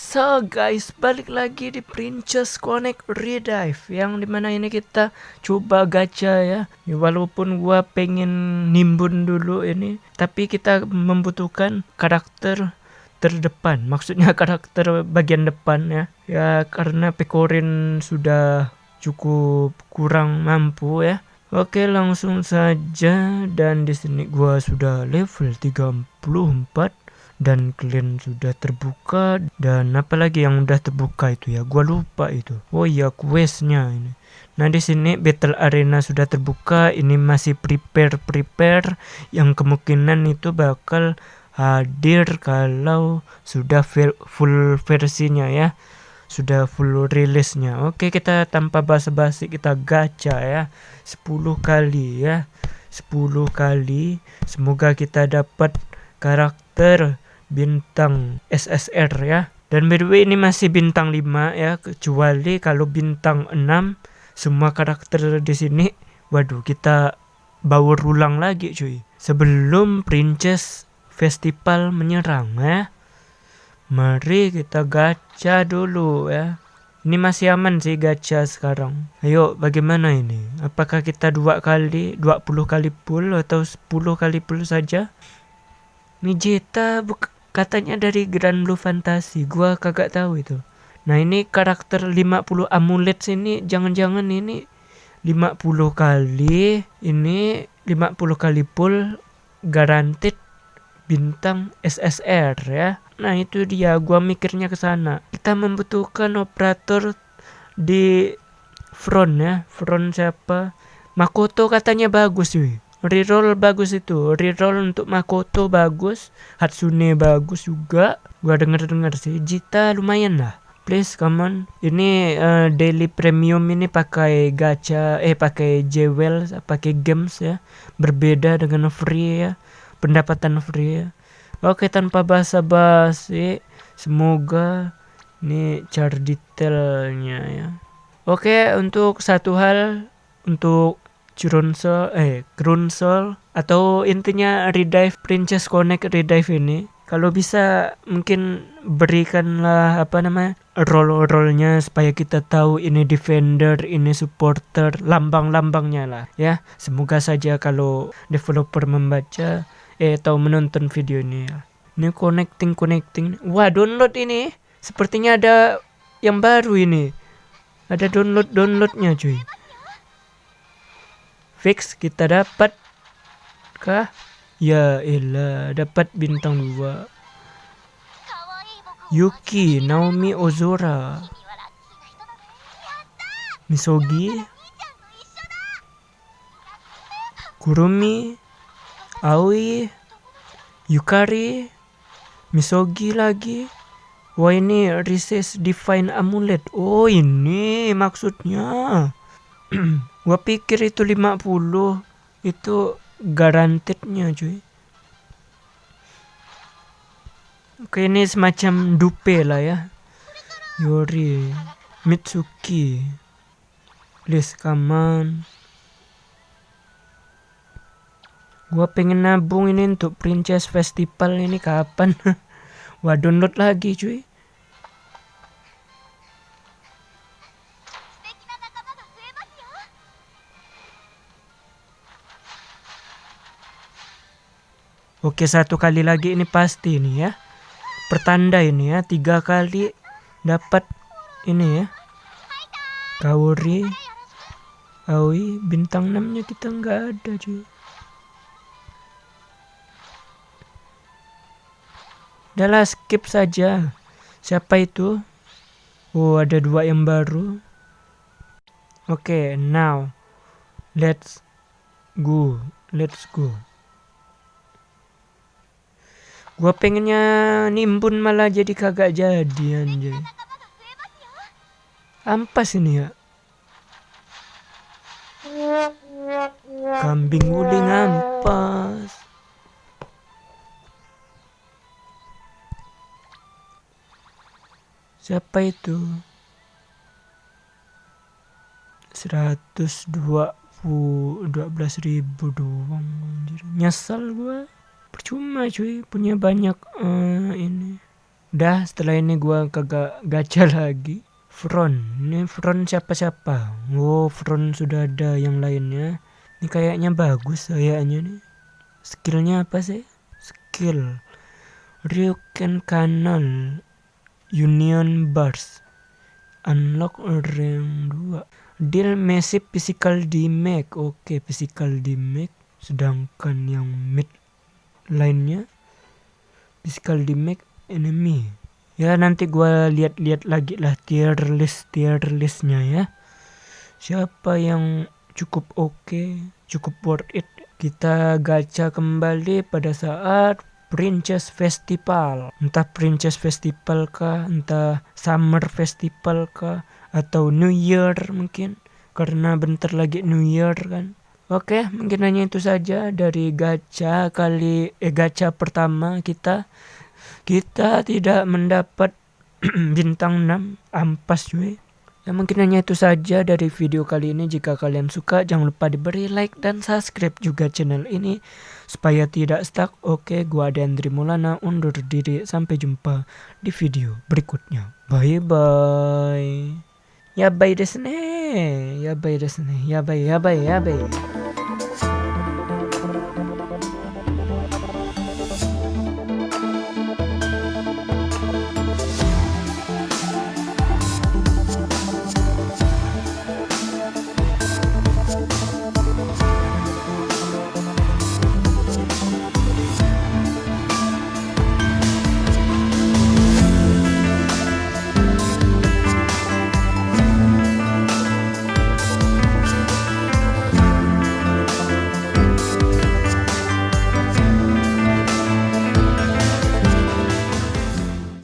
So guys, balik lagi di Princess Connect Redive Yang di mana ini kita coba gacha ya, ya Walaupun gua pengen nimbun dulu ini Tapi kita membutuhkan karakter terdepan. Maksudnya karakter bagian depan ya. Ya karena Pekorin sudah cukup kurang mampu ya. Oke langsung saja. Dan di sini gua sudah level 34 dan kalian sudah terbuka. Dan apalagi yang udah terbuka itu ya? Gua lupa itu. Oh iya questnya ini. Nah di sini battle arena sudah terbuka. Ini masih prepare prepare yang kemungkinan itu bakal hadir kalau sudah full versinya ya. Sudah full rilisnya oke kita tanpa basa-basi kita gacha ya. 10 kali ya. 10 kali. Semoga kita dapat karakter bintang SSR ya. Dan by the way ini masih bintang 5 ya, kecuali kalau bintang 6 semua karakter di sini waduh kita bawa ulang lagi cuy. Sebelum Princess Festival menyerang ya. Mari kita gacha dulu ya. Ini masih aman sih gacha sekarang. Ayo bagaimana ini? Apakah kita dua kali, 20 kali pull atau 10 kali pull saja? Mijeta buka Katanya dari Grand Blue Fantasy, gua kagak tahu itu. Nah ini karakter 50 amulet sini jangan-jangan ini 50 kali, ini 50 kali full guaranteed bintang SSR ya. Nah itu dia, gua mikirnya ke sana. Kita membutuhkan operator di front ya, front siapa? Makoto katanya bagus cuy reroll bagus itu. Reroll untuk Makoto bagus. Hatsune bagus juga. Gua denger dengar sih. Jita lumayan lah. Please come on. Ini uh, daily premium ini pakai gacha eh pakai jewel pakai games ya. Berbeda dengan free ya. Pendapatan free ya. Oke tanpa basa-basi. Semoga ini chart detailnya ya. Oke untuk satu hal untuk Grunsel eh Grunsel atau intinya Redive Princess Connect Redive ini kalau bisa mungkin berikanlah apa namanya role-role-nya supaya kita tahu ini defender, ini supporter, lambang-lambangnya lah ya. Semoga saja kalau developer membaca eh atau menonton video ini ya. Ini connecting connecting. Wah, download ini. Sepertinya ada yang baru ini. Ada download downloadnya cuy fix kita dapat kah? Ya elah dapat bintang dua. Yuki Naomi Ozora. Misogi. Kurumi. Aoi. Yukari. Misogi lagi. Wah ini Recess Divine Amulet. Oh ini maksudnya Gua pikir itu 50 itu garantednya cuy. Oke ini semacam dupe lah ya. Yori, Mitsuki, come on. Gua pengen nabung ini untuk Princess Festival ini kapan? Wah download lagi cuy. Oke satu kali lagi ini pasti ini ya. Pertanda ini ya. Tiga kali dapat ini ya. Kaori. Aoi. Bintang 6 nya kita nggak ada cuy. Udahlah skip saja. Siapa itu? Oh ada dua yang baru. Oke okay, now. Let's go. Let's go. Gua pengennya nimbun malah jadi kagak jadi anjay. Ampas ini ya. Kambing guling ampas. Siapa itu? 120 12 ribu doang anjir. Nyesal gua percuma cuy punya banyak uh, ini Udah setelah ini gua kagak gacha lagi. Front, ini front siapa-siapa? Oh, front sudah ada yang lainnya. Ini kayaknya bagus kayaknya nih. Skillnya apa sih? Skill. Ryuken Canal Union Bars Unlock rank 2 Deal massive physical damage Oke physical damage Sedangkan yang mid lainnya Physical damage enemy Ya nanti gua lihat-lihat lagi lah tier list tier listnya ya Siapa yang cukup oke okay, Cukup worth it Kita gacha kembali pada saat Princess Festival. Entah Princess Festival kah, entah Summer Festival kah, atau New Year mungkin. Karena bentar lagi New Year kan. Oke, mungkin hanya itu saja dari gacha kali eh gacha pertama kita. Kita tidak mendapat bintang 6 ampas cuy. Ya mungkin hanya itu saja dari video kali ini. Jika kalian suka jangan lupa diberi like dan subscribe juga channel ini supaya tidak stuck. Oke, gua Andri Mulana undur diri. Sampai jumpa di video berikutnya. Bye bye. Ya bye desu ne. Ya bye desu ne. Ya bye ya bye ya bye.